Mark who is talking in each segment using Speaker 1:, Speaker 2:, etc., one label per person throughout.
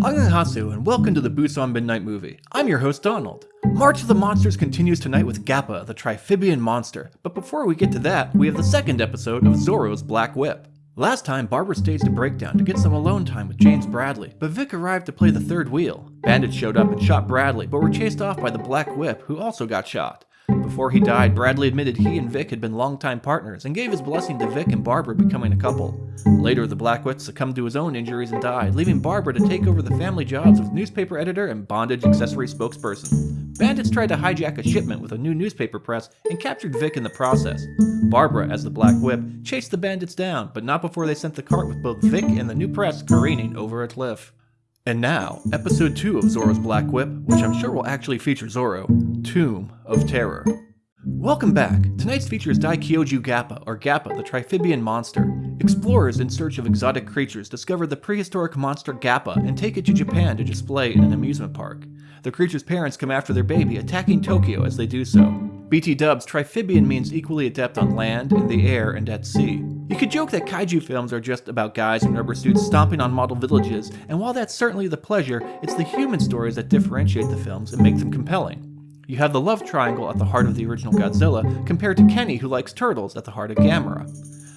Speaker 1: Annyeonghaseyo and welcome to the Busan Midnight Movie. I'm your host Donald. March of the Monsters continues tonight with Gappa, the Triphibian monster, but before we get to that, we have the second episode of Zorro's Black Whip. Last time, Barbara staged a breakdown to get some alone time with James Bradley, but Vic arrived to play the third wheel. Bandits showed up and shot Bradley, but were chased off by the Black Whip, who also got shot. Before he died, Bradley admitted he and Vic had been longtime partners and gave his blessing to Vic and Barbara becoming a couple. Later, the Black Whip succumbed to his own injuries and died, leaving Barbara to take over the family jobs of newspaper editor and bondage accessory spokesperson. Bandits tried to hijack a shipment with a new newspaper press and captured Vic in the process. Barbara, as the Black Whip, chased the bandits down, but not before they sent the cart with both Vic and the new press careening over a cliff. And now, episode 2 of Zorro's Black Whip, which I'm sure will actually feature Zorro, Tomb of Terror. Welcome back. Tonight's feature is Daikyoju Gappa, or Gappa, the Triphibian monster. Explorers in search of exotic creatures discover the prehistoric monster Gappa and take it to Japan to display in an amusement park. The creature's parents come after their baby, attacking Tokyo as they do so. BT dubs, Triphibian means equally adept on land, in the air, and at sea. You could joke that kaiju films are just about guys in rubber suits stomping on model villages, and while that's certainly the pleasure, it's the human stories that differentiate the films and make them compelling. You have the love triangle at the heart of the original Godzilla, compared to Kenny who likes turtles at the heart of Gamera.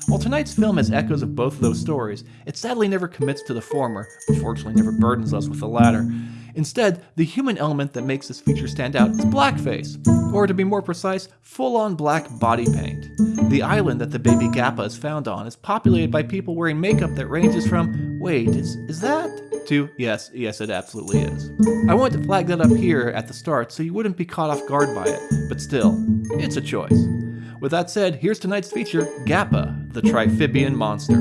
Speaker 1: While tonight's film has echoes of both of those stories, it sadly never commits to the former, but fortunately never burdens us with the latter. Instead, the human element that makes this feature stand out is blackface, or to be more precise, full-on black body paint. The island that the baby Gappa is found on is populated by people wearing makeup that ranges from, wait, is, is that? to, yes, yes it absolutely is. I wanted to flag that up here at the start so you wouldn't be caught off guard by it, but still, it's a choice. With that said, here's tonight's feature, Gappa, the Triphibian Monster.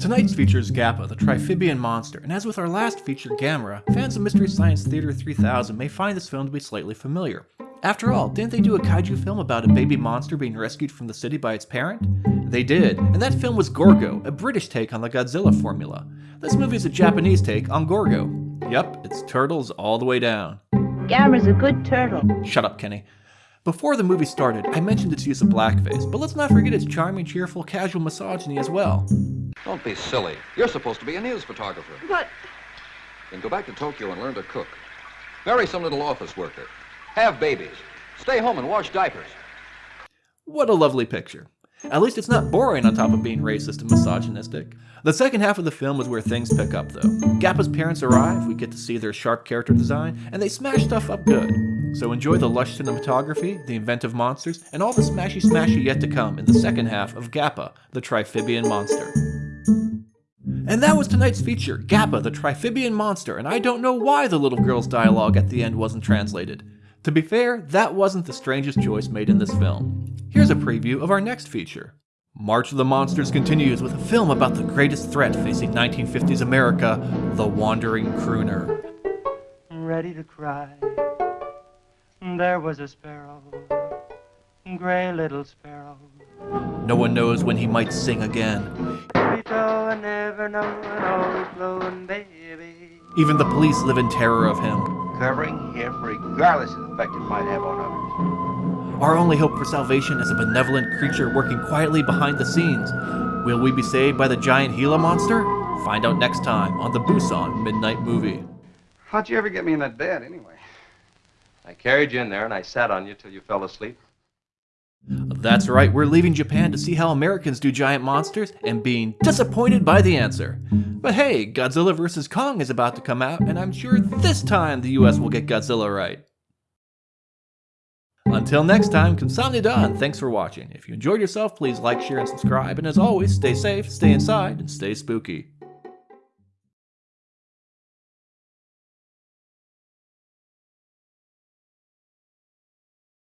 Speaker 1: Tonight's feature is Gappa, the Triphibian monster, and as with our last feature, Gamera, fans of Mystery Science Theater 3000 may find this film to be slightly familiar. After all, didn't they do a kaiju film about a baby monster being rescued from the city by its parent? They did, and that film was Gorgo, a British take on the Godzilla formula. This movie is a Japanese take on Gorgo. Yep, it's turtles all the way down.
Speaker 2: Gamera's a good turtle.
Speaker 1: Shut up, Kenny. Before the movie started, I mentioned its use of blackface, but let's not forget its charming, cheerful, casual misogyny as well.
Speaker 3: Don't be silly. You're supposed to be a news photographer.
Speaker 2: But
Speaker 3: Then go back to Tokyo and learn to cook. Marry some little office worker. Have babies. Stay home and wash diapers.
Speaker 1: What a lovely picture. At least it's not boring on top of being racist and misogynistic. The second half of the film is where things pick up though. Gappa's parents arrive, we get to see their sharp character design, and they smash stuff up good. So enjoy the lush cinematography, the inventive monsters, and all the smashy smashy yet to come in the second half of Gappa, the Triphibian Monster. And that was tonight's feature, Gappa, the Triphibian Monster, and I don't know why the little girl's dialogue at the end wasn't translated. To be fair, that wasn't the strangest choice made in this film. Here's a preview of our next feature. March of the Monsters continues with a film about the greatest threat facing 1950s America, the Wandering Crooner.
Speaker 4: ready to cry. There was a sparrow, gray little sparrow.
Speaker 1: No one knows when he might sing again.
Speaker 4: We go and never know and always blowing, baby.
Speaker 1: Even the police live in terror of him.
Speaker 5: Covering him regardless of the effect it might have on others.
Speaker 1: Our only hope for salvation is a benevolent creature working quietly behind the scenes. Will we be saved by the giant Gila monster? Find out next time on the Busan Midnight Movie.
Speaker 5: How'd you ever get me in that bed anyway?
Speaker 6: I carried you in there and I sat on you till you fell asleep.
Speaker 1: That's right, we're leaving Japan to see how Americans do giant monsters and being disappointed by the answer. But hey, Godzilla vs. Kong is about to come out, and I'm sure this time the US will get Godzilla right. Until next time, Kamsamnida, thanks for watching. If you enjoyed yourself, please like, share, and subscribe, and as always, stay safe, stay inside, and stay spooky.